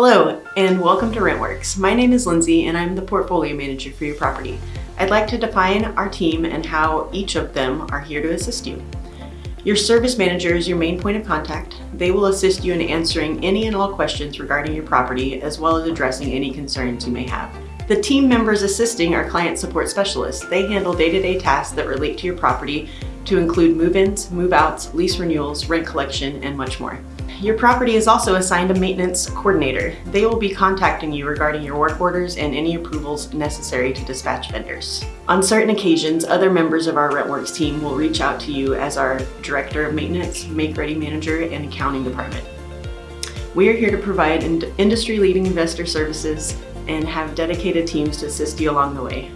Hello, and welcome to RentWorks. My name is Lindsay, and I'm the portfolio manager for your property. I'd like to define our team and how each of them are here to assist you. Your service manager is your main point of contact. They will assist you in answering any and all questions regarding your property, as well as addressing any concerns you may have. The team members assisting are client support specialists. They handle day-to-day -day tasks that relate to your property to include move-ins, move-outs, lease renewals, rent collection, and much more. Your property is also assigned a maintenance coordinator. They will be contacting you regarding your work orders and any approvals necessary to dispatch vendors. On certain occasions, other members of our RentWorks team will reach out to you as our Director of Maintenance, Make-Ready Manager, and Accounting Department. We are here to provide industry-leading investor services and have dedicated teams to assist you along the way.